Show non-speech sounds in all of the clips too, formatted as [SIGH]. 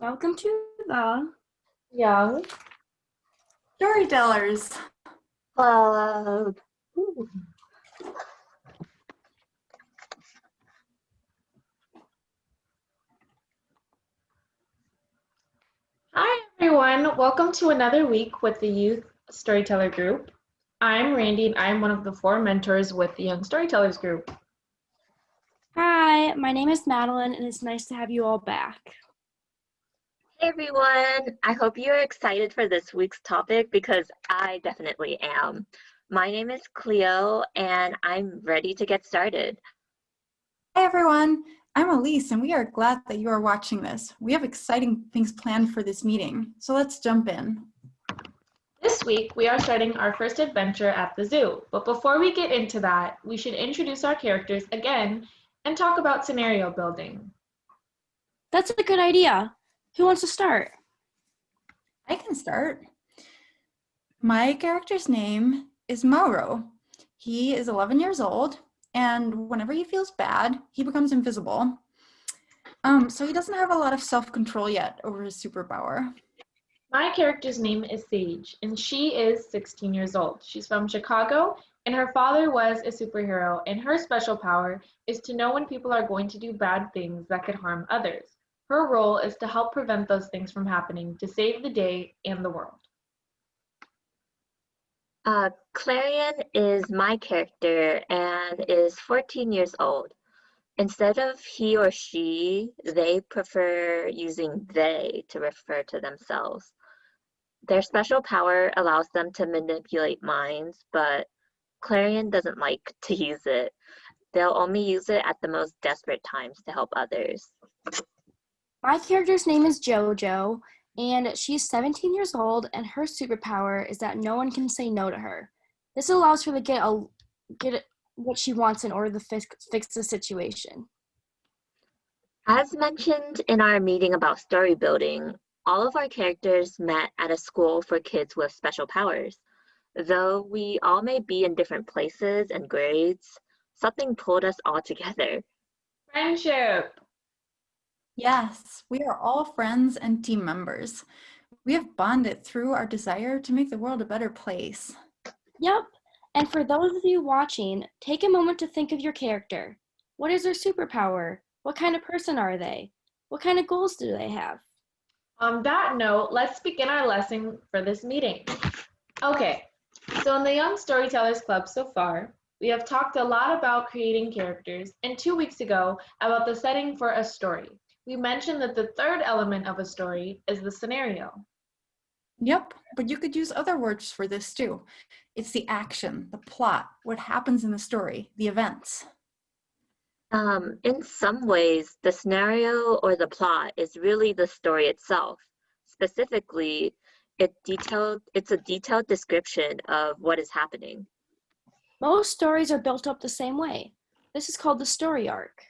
Welcome to the Young Storytellers. Club. Ooh. Hi, everyone. Welcome to another week with the Youth Storyteller Group. I'm Randy, and I'm one of the four mentors with the Young Storytellers Group. Hi, my name is Madeline, and it's nice to have you all back. Hey everyone, I hope you're excited for this week's topic because I definitely am. My name is Cleo and I'm ready to get started. Hi everyone, I'm Elise and we are glad that you are watching this. We have exciting things planned for this meeting, so let's jump in. This week, we are starting our first adventure at the zoo. But before we get into that, we should introduce our characters again and talk about scenario building. That's a good idea. Who wants to start? I can start. My character's name is Mauro. He is 11 years old, and whenever he feels bad, he becomes invisible. Um, so he doesn't have a lot of self-control yet over his superpower. My character's name is Sage, and she is 16 years old. She's from Chicago, and her father was a superhero, and her special power is to know when people are going to do bad things that could harm others. Her role is to help prevent those things from happening to save the day and the world. Uh, Clarion is my character and is 14 years old. Instead of he or she, they prefer using they to refer to themselves. Their special power allows them to manipulate minds, but Clarion doesn't like to use it. They'll only use it at the most desperate times to help others. My character's name is Jojo, and she's 17 years old, and her superpower is that no one can say no to her. This allows her to get a get what she wants in order to fix, fix the situation. As mentioned in our meeting about story building, all of our characters met at a school for kids with special powers. Though we all may be in different places and grades, something pulled us all together. Friendship. Yes, we are all friends and team members. We have bonded through our desire to make the world a better place. Yep. And for those of you watching, take a moment to think of your character. What is their superpower? What kind of person are they? What kind of goals do they have? On that note, let's begin our lesson for this meeting. Okay, so in the Young Storytellers Club so far, we have talked a lot about creating characters, and two weeks ago about the setting for a story we mentioned that the third element of a story is the scenario. Yep, but you could use other words for this too. It's the action, the plot, what happens in the story, the events. Um, in some ways, the scenario or the plot is really the story itself. Specifically, it detailed, it's a detailed description of what is happening. Most stories are built up the same way. This is called the story arc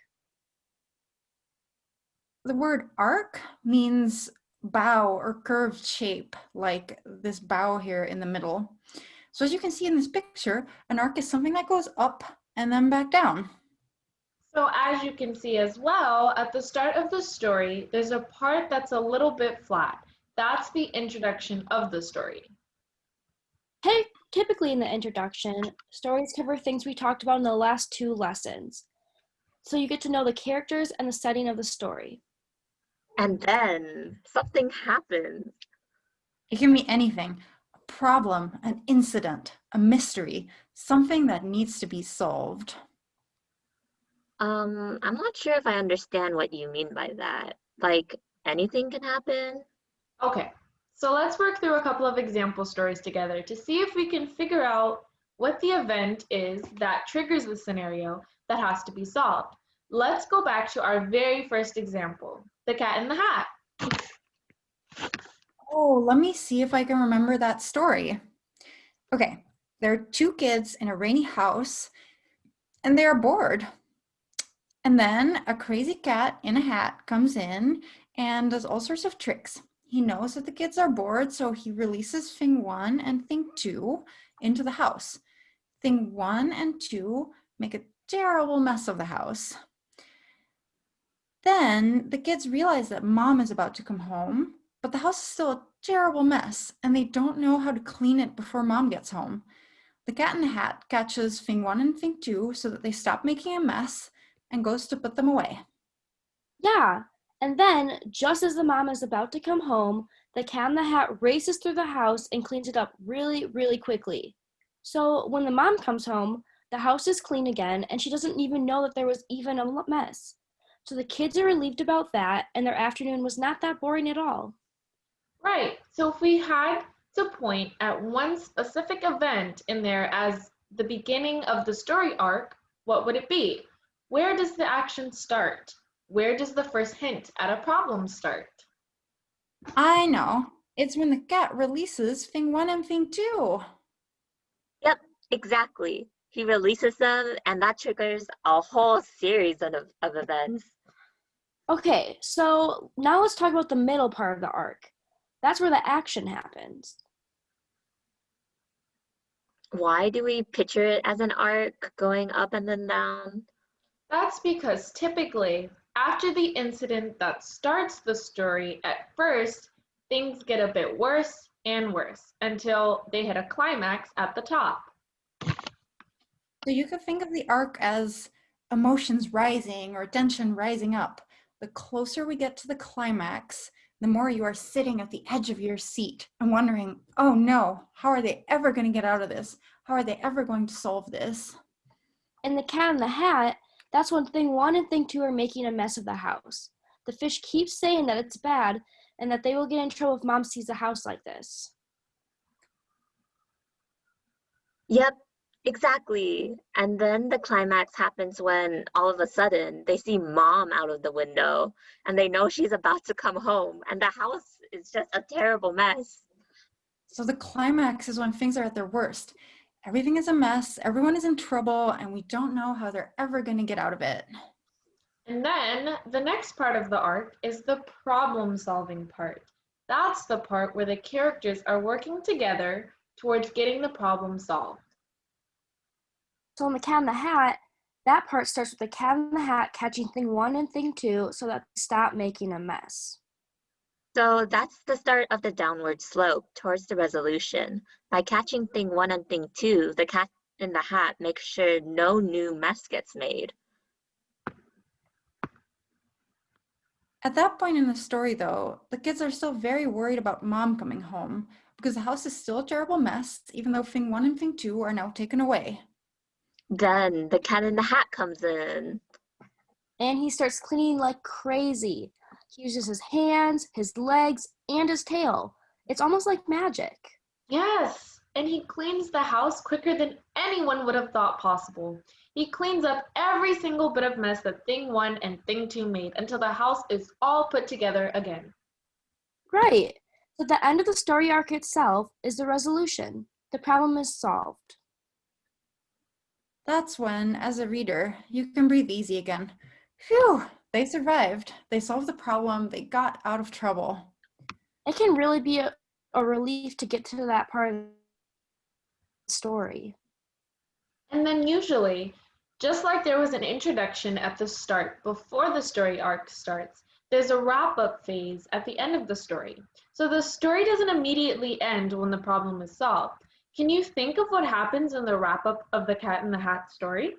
the word arc means bow or curved shape, like this bow here in the middle. So as you can see in this picture, an arc is something that goes up and then back down. So as you can see as well, at the start of the story, there's a part that's a little bit flat. That's the introduction of the story. Hey, typically in the introduction, stories cover things we talked about in the last two lessons. So you get to know the characters and the setting of the story. And then something happens. It can be anything, a problem, an incident, a mystery, something that needs to be solved. Um, I'm not sure if I understand what you mean by that. Like anything can happen? Okay, so let's work through a couple of example stories together to see if we can figure out what the event is that triggers the scenario that has to be solved. Let's go back to our very first example. The Cat in the Hat. Oh, let me see if I can remember that story. Okay, there are two kids in a rainy house and they are bored. And then a crazy cat in a hat comes in and does all sorts of tricks. He knows that the kids are bored, so he releases thing one and thing two into the house. Thing one and two make a terrible mess of the house. Then the kids realize that mom is about to come home, but the house is still a terrible mess and they don't know how to clean it before mom gets home. The cat in the hat catches thing one and thing two so that they stop making a mess and goes to put them away. Yeah, and then, just as the mom is about to come home, the cat in the hat races through the house and cleans it up really, really quickly. So when the mom comes home, the house is clean again and she doesn't even know that there was even a mess. So the kids are relieved about that and their afternoon was not that boring at all. Right. So if we had to point at one specific event in there as the beginning of the story arc, what would it be? Where does the action start? Where does the first hint at a problem start? I know. It's when the cat releases thing one and thing two. Yep, exactly. He releases them, and that triggers a whole series of, of events. Okay, so now let's talk about the middle part of the arc. That's where the action happens. Why do we picture it as an arc going up and then down? That's because typically, after the incident that starts the story, at first, things get a bit worse and worse until they hit a climax at the top. So you could think of the arc as emotions rising or tension rising up. The closer we get to the climax, the more you are sitting at the edge of your seat and wondering, oh no, how are they ever going to get out of this? How are they ever going to solve this? In The Cat in the Hat, that's when thing one and thing two are making a mess of the house. The fish keeps saying that it's bad and that they will get in trouble if mom sees a house like this. Yep, exactly. And then the climax happens when all of a sudden they see mom out of the window and they know she's about to come home and the house is just a terrible mess. So the climax is when things are at their worst. Everything is a mess, everyone is in trouble, and we don't know how they're ever going to get out of it. And then the next part of the arc is the problem solving part. That's the part where the characters are working together towards getting the problem solved. So in The Cat in the Hat, that part starts with the cat in the hat catching thing one and thing two so that they stop making a mess. So that's the start of the downward slope towards the resolution. By catching thing one and thing two, the cat in the hat makes sure no new mess gets made. At that point in the story, though, the kids are still very worried about mom coming home because the house is still a terrible mess, even though thing one and thing two are now taken away. Then the cat in the hat comes in. And he starts cleaning like crazy. He uses his hands, his legs, and his tail. It's almost like magic. Yes, and he cleans the house quicker than anyone would have thought possible. He cleans up every single bit of mess that Thing 1 and Thing 2 made until the house is all put together again. Right. So the end of the story arc itself is the resolution. The problem is solved. That's when, as a reader, you can breathe easy again. Phew, they survived. They solved the problem. They got out of trouble. It can really be a, a relief to get to that part of the story. And then usually, just like there was an introduction at the start before the story arc starts, there's a wrap up phase at the end of the story. So the story doesn't immediately end when the problem is solved. Can you think of what happens in the wrap up of the Cat in the Hat story?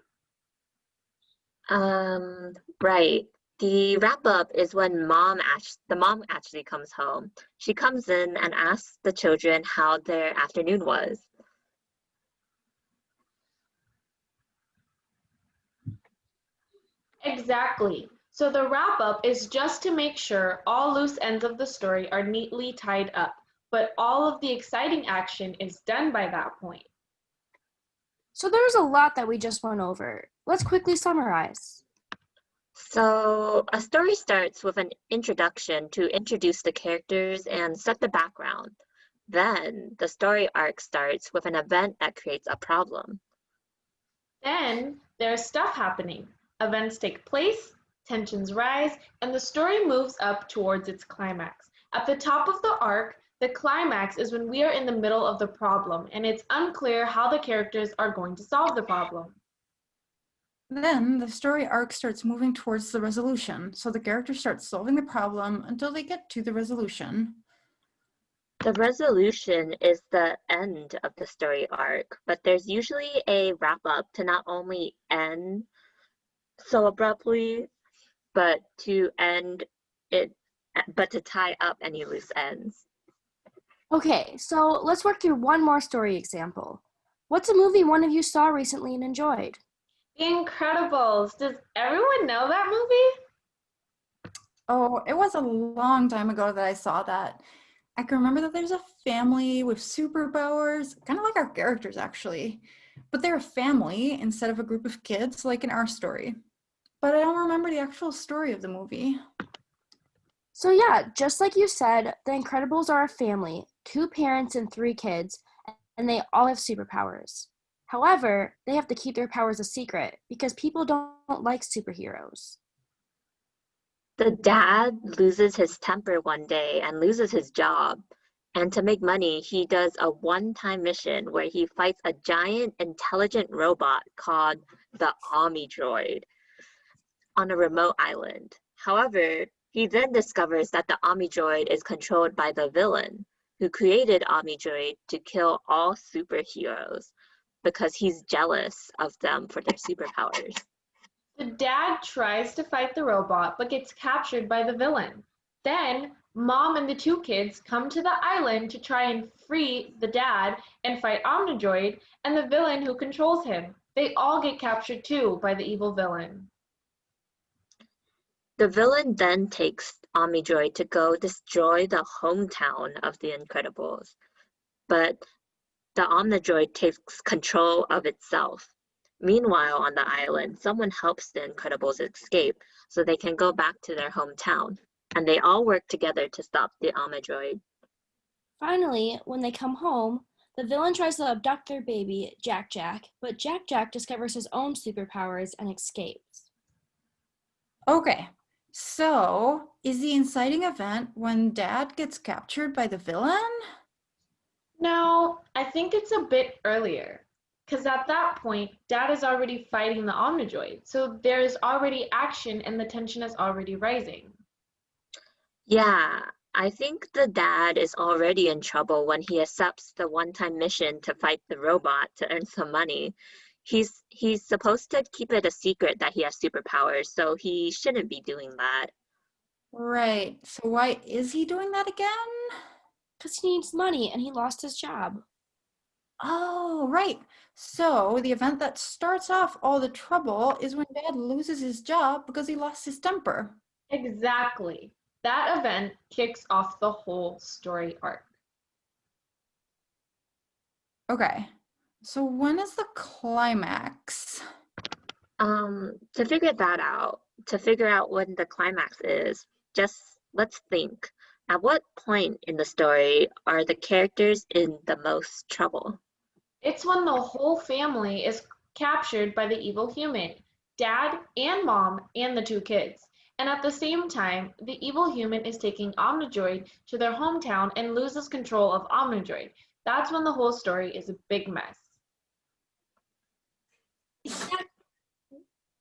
Um, right. The wrap up is when mom act- the mom actually comes home. She comes in and asks the children how their afternoon was. Exactly. So the wrap up is just to make sure all loose ends of the story are neatly tied up, but all of the exciting action is done by that point. So there's a lot that we just went over. Let's quickly summarize. So a story starts with an introduction to introduce the characters and set the background. Then the story arc starts with an event that creates a problem. Then there's stuff happening. Events take place, tensions rise, and the story moves up towards its climax. At the top of the arc, the climax is when we are in the middle of the problem and it's unclear how the characters are going to solve the problem. Then the story arc starts moving towards the resolution. So the characters start solving the problem until they get to the resolution. The resolution is the end of the story arc, but there's usually a wrap up to not only end so abruptly, but to end it, but to tie up any loose ends. Okay, so let's work through one more story example. What's a movie one of you saw recently and enjoyed? The Incredibles. Does everyone know that movie? Oh, it was a long time ago that I saw that. I can remember that there's a family with superpowers, kind of like our characters actually, but they're a family instead of a group of kids like in our story. But I don't remember the actual story of the movie. So, yeah, just like you said, the Incredibles are a family two parents and three kids, and they all have superpowers. However, they have to keep their powers a secret because people don't, like superheroes. The dad loses his temper one day and loses his job. And to make money, he does a one time mission where he fights a giant intelligent robot called the Omnidroid on a remote island. However, he then discovers that the Omnidroid is controlled by the villain, who created Omnidroid to kill all superheroes because he's jealous of them for their superpowers. The dad tries to fight the robot but gets captured by the villain. Then, mom and the two kids come to the island to try and free the dad and fight Omnidroid and the villain who controls him. They all get captured too by the evil villain. The villain then takes Omnidroid to go destroy the hometown of the Incredibles, but the Omnidroid takes control of itself. Meanwhile, on the island, someone helps the Incredibles escape so they can go back to their hometown, and they all work together to stop the Omnidroid. Finally, when they come home, the villain tries to abduct their baby, Jack Jack, but Jack Jack discovers his own superpowers and escapes. Okay, so, is the inciting event when dad gets captured by the villain? No, I think it's a bit earlier. Because at that point, dad is already fighting the Omnidroid. So there's already action and the tension is already rising. Yeah, I think the dad is already in trouble when he accepts the one time mission to fight the robot to earn some money he's he's supposed to keep it a secret that he has superpowers, so he shouldn't be doing that. Right. So why is he doing that again? Because he needs money and he lost his job. Oh, right. So the event that starts off all the trouble is when dad loses his job because he lost his temper. Exactly. That event kicks off the whole story arc. Okay. So when is the climax? Um, to figure that out, to figure out when the climax is, just let's think. At what point in the story are the characters in the most trouble? It's when the whole family is captured by the evil human, dad and mom and the two kids. And at the same time, the evil human is taking Omnidroid to their hometown and loses control of Omnidroid. That's when the whole story is a big mess.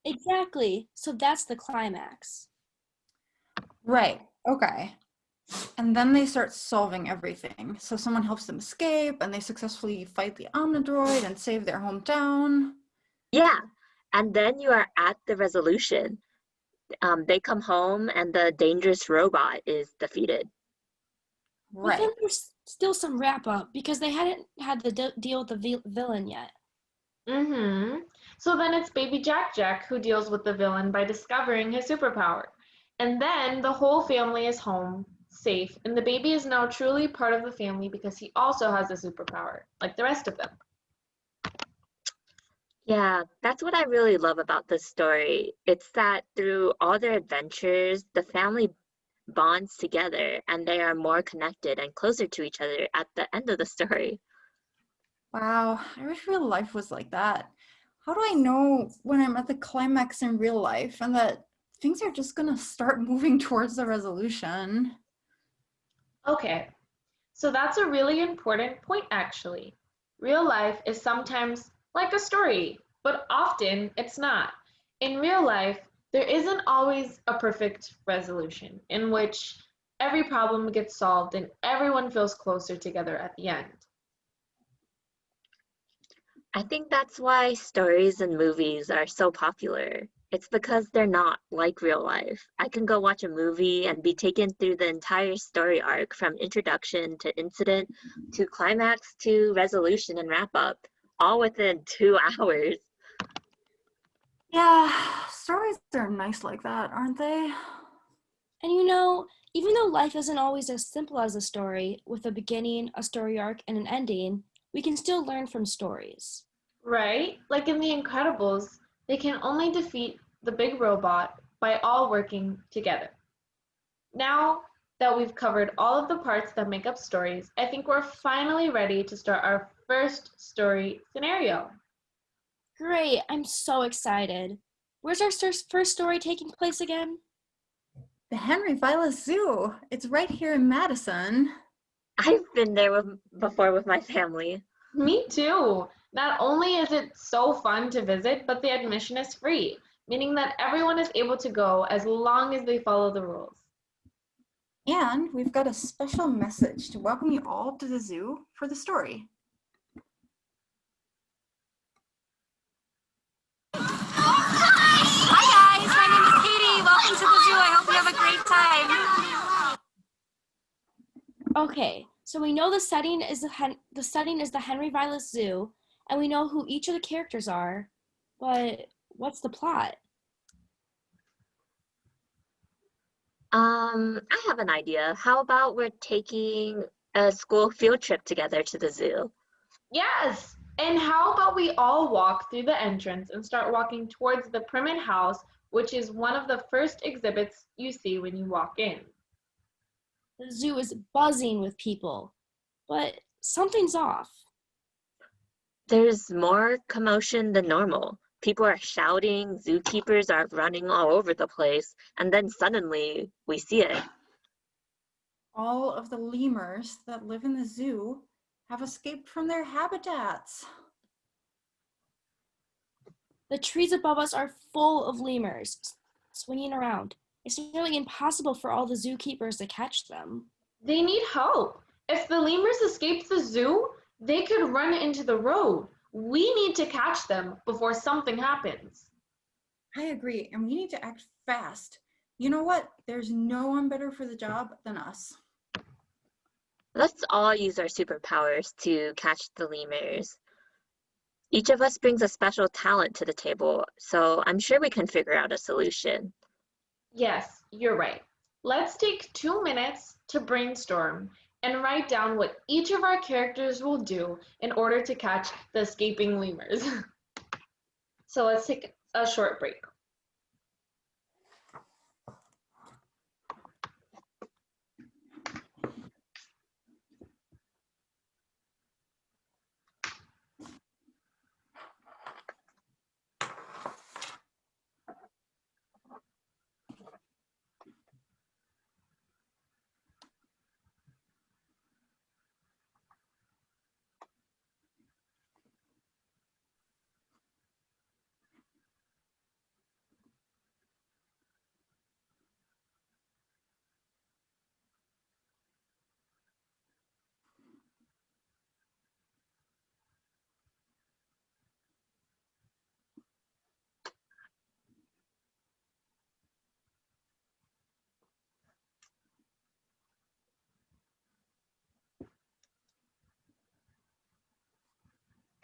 Exactly. So that's the climax. Right. Okay. And then they start solving everything. So someone helps them escape and they successfully fight the Omnidroid and save their hometown. Yeah. And then you are at the resolution. Um, they come home and the dangerous robot is defeated. Right. But then there's still some wrap up because they hadn't had the de- deal with the vi- villain yet. Mm-hmm. So then it's baby Jack Jack who deals with the villain by discovering his superpower. And then the whole family is home, safe, and the baby is now truly part of the family because he also has a superpower, like the rest of them. Yeah, that's what I really love about this story. It's that through all their adventures, the family bonds together and they are more connected and closer to each other at the end of the story. Wow, I wish real life was like that. How do I know when I'm at the climax in real life and that things are just going to start [LAUGHS] moving towards the resolution? Okay, so that's a really important point actually. Real life is sometimes like a story, but often it's not. In real life, there isn't always a perfect resolution in which every problem gets solved and everyone feels closer together at the end. I think that's why stories and movies are so popular. It's because they're not like real life. I can go watch a movie and be taken through the entire story arc from introduction to incident to climax to resolution and wrap up, all within [LAUGHS] two hours. Yeah, stories are nice like that, aren't they? And you know, even though life isn't always as simple as a story, with a beginning, a story arc, and an ending, we can still learn from stories. Right? Like in The Incredibles, they can only defeat the big robot by all working together. Now that we've covered all of the parts that make up stories, I think we're finally ready to start our first story scenario. Great, I'm so excited. Where's our stor- first story taking place again? The Henry Vilas Zoo. It's right here in Madison. I've been there with, before with my family. Me too. Not only is it so fun to visit, but the admission is free, meaning that everyone is able to go as long as they follow the rules. And we've got a special message to welcome you all to the zoo for the story. Hi guys, my name is Katie. Welcome to the zoo. I hope you have a great time. Okay, so we know the setting is the, Hen- the setting is the Henry Vilas Zoo, and we know who each of the characters are, but what's the plot? Um, I have an idea. How about we're taking a school [LAUGHS] field trip together to the zoo? Yes! And how about we all walk through the entrance and start walking towards the Primate House, which is one of the first exhibits you see when you walk in. The zoo is buzzing with people, but something's off. There's more commotion than normal. People are shouting, zookeepers are running all over the place, and then suddenly we see it. All of the lemurs that live in the zoo have escaped from their habitats. The trees above us are full of lemurs, swinging around. It's nearly impossible for all the zookeepers to catch them. They need help. If the lemurs escape the zoo, they could run into the road. We need to catch them before something happens. I agree, and we need to act fast. You know what? There's no one better for the job than us. Let's all use our superpowers to catch the lemurs. Each of us brings a special talent to the table, so I'm sure we can figure out a solution. Yes, you're right. Let's take two minutes to brainstorm and write down what each of our characters will do in order to catch the escaping lemurs. [LAUGHS] so let's take a short break.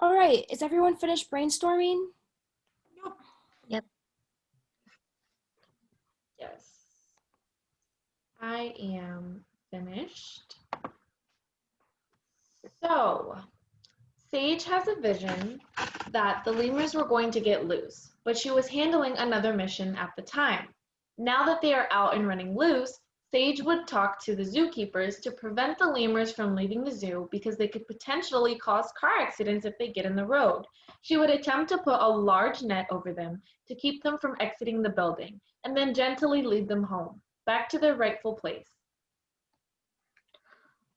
All right, is everyone finished brainstorming? Yep. Yep. Yes. I am finished. So, Sage has a vision that the lemurs were going to get loose, but she was handling another mission at the time. Now that they are out and running loose, Sage would talk to the zookeepers to prevent the lemurs from leaving the zoo because they could potentially cause car accidents if they get in the road. She would attempt to put a large net over them to keep them from exiting the building and then gently lead them home, back to their rightful place.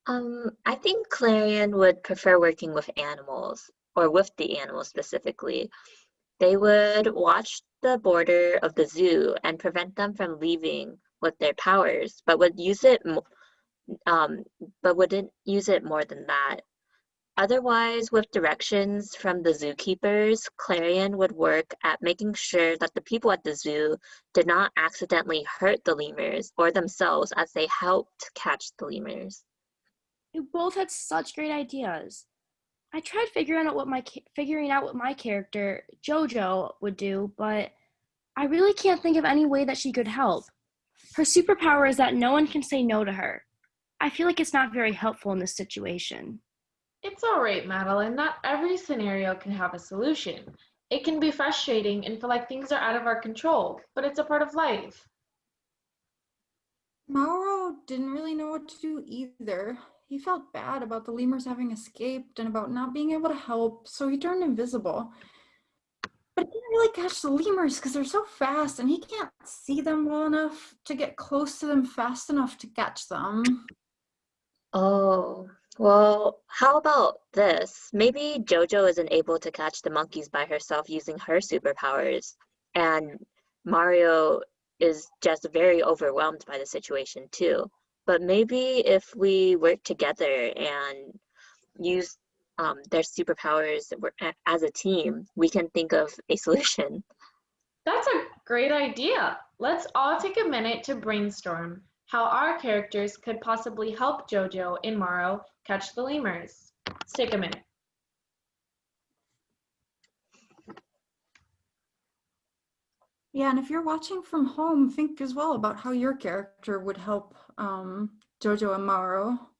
Um, I think Clarion would prefer working with animals, or with the animals specifically. They would watch the border of the zoo and prevent them from leaving with their powers, but would use it, um, but wouldn't use it more than that. Otherwise, with directions from the zookeepers, Clarion would work at making sure that the people at the zoo did not accidentally hurt the lemurs or themselves as they helped catch the lemurs. You both had such great ideas. I tried figuring out what my figuring out what my character Jojo would do, but I really can't think of any way that she could help. Her superpower is that no one can say no to her. I feel like it's not very helpful in this situation. It's all right, Madeline. Not every scenario can have a solution. It can be frustrating and feel like things are out of our control, but it's a part of life. Mauro didn't really know what to do either. He felt bad about the lemurs having escaped and about not being able to help, so he turned invisible. Really catch the lemurs because they're so fast and he can't see them well enough to get close to them fast enough to catch them. Oh, well, how about this? Maybe Jojo isn't able to catch the monkeys by herself using her superpowers, and Mario is just very overwhelmed by the situation too. But maybe if we work together and use um, their superpowers wor- as a team, we can think of a solution. That's a great idea. Let's all take a minute to brainstorm how our characters could possibly help Jojo and Mauro catch the lemurs. Let's take a minute. Yeah, and if you're watching from home, think as well about how your character would help um, Jojo and Mauro.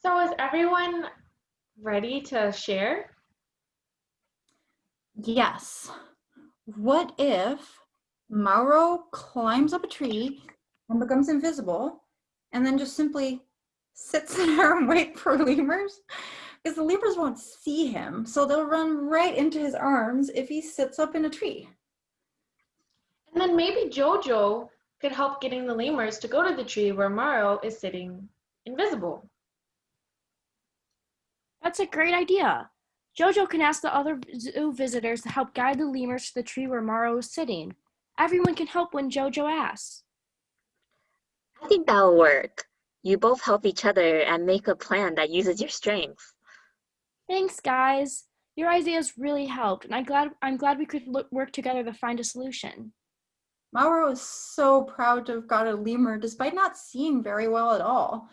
So is everyone ready to share? Yes. What if Mauro climbs up a tree and becomes invisible and then just simply sits [LAUGHS] there and wait for lemurs? Because the lemurs won't see him, so they'll run right into his arms if he sits up in a tree. And then maybe Jojo could help getting the lemurs to go to the tree where Mauro is sitting invisible. That's a great idea. Jojo can ask the other zoo visitors to help guide the lemurs to the tree where Mauro is sitting. Everyone can help when Jojo asks. I think that'll work. You both help each other and make a plan that uses your strengths. Thanks, guys. Your ideas really helped, and I'm glad I'm glad we could look, work together to find a solution. Mauro is so proud to have got a lemur despite not seeing very well at all.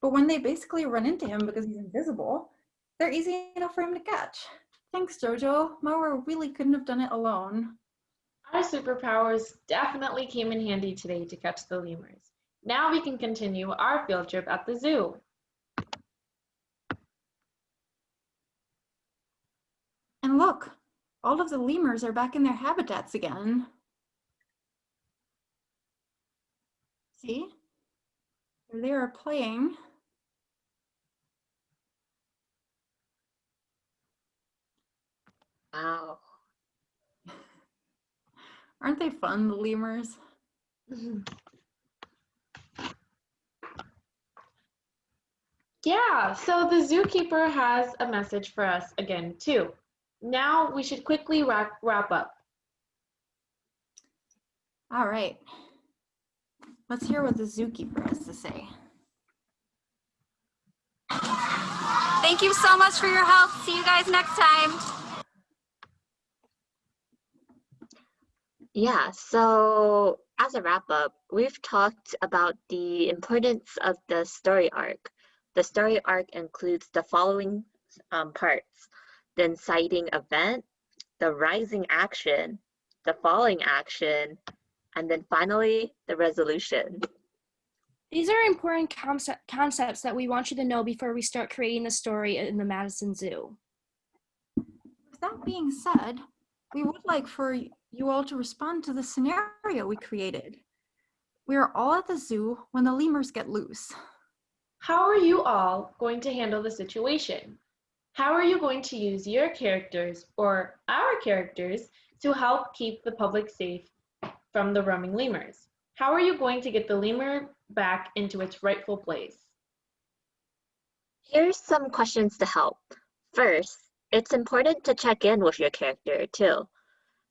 But when they basically run into him because he's invisible, they're easy enough for him to catch. Thanks, Jojo. Mauro really couldn't have done it alone. Our superpowers definitely came in handy today to catch the lemurs. Now we can continue our field trip at the zoo. And look, all of the lemurs are back in their habitats again. See? They are playing. Wow. [LAUGHS] Aren't they fun, the lemurs? [LAUGHS] Yeah, so the zookeeper has a message for us again, too. Now we should quickly wrap, wrap up. All right. Let's hear what the zookeeper has to say. Thank you so much for your help. See you guys next time. Yeah, so as a wrap up, we've talked about the importance of the story arc. The story arc includes the following um, parts the inciting event, the rising action, the falling action, and then finally the resolution. These are important concept, concepts that we want you to know before we start creating the story in the Madison Zoo. With that being said, we would like for you all to respond to the scenario we created. We are all at the zoo when the lemurs get loose. How are you all going to handle the situation? How are you going to use your characters or our characters to help keep the public safe from the roaming lemurs? How are you going to get the lemur back into its rightful place? Here's some questions to help. First, it's important to check in with your character too.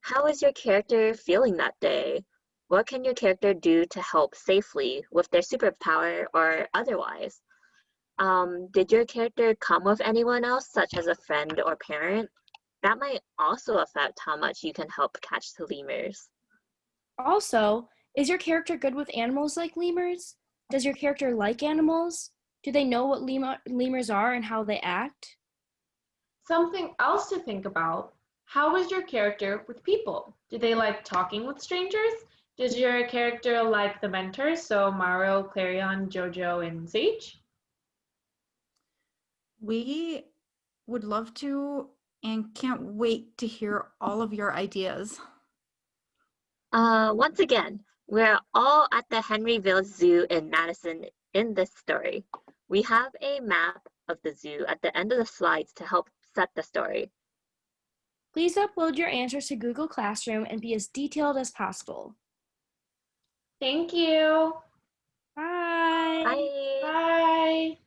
How is your character feeling that day? What can your character do to help safely with their superpower or otherwise? Um, did your character come with anyone else, such as a friend or parent? That might also affect how much you can help catch the lemurs. Also, is your character good with animals like lemurs? Does your character like animals? Do they know what lemur, lemurs are and how they act? Something else to think about how is your character with people? Do they like talking with strangers? Does your character like the mentors, so Mario, Clarion, Jojo, and Sage? We would love to and can't wait to hear all of your ideas. Uh, once again, we're all at the Henry Vilas Zoo in Madison in this story. We have a map of the zoo at the end of the slides to help set the story. Please upload your answers to Google Classroom and be as detailed as possible. Thank you. Bye. Bye. Bye.